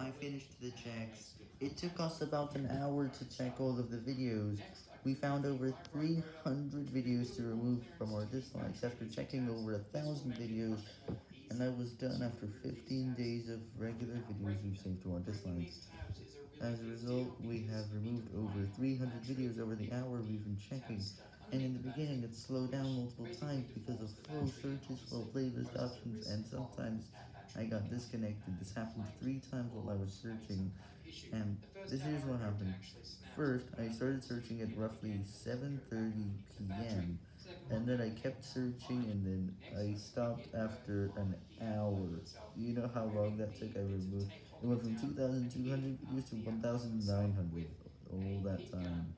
I finished the checks. It took us about an hour to check all of the videos. We found over 300 videos to remove from our dislikes after checking over a thousand videos, and I was done after 15 days of regular videos we saved to our dislikes. As a result, we have removed over 300 videos over the hour we've been checking, and in the beginning it slowed down multiple times because of slow searches, slow playlist options, and sometimes I got disconnected. This happened three times while I was searching, and this is what happened. First, I started searching at roughly 7.30 p.m., and then I kept searching, and then I stopped after an hour. You know how long that took? I removed, it went from 2,200 videos to 1,900, all that time.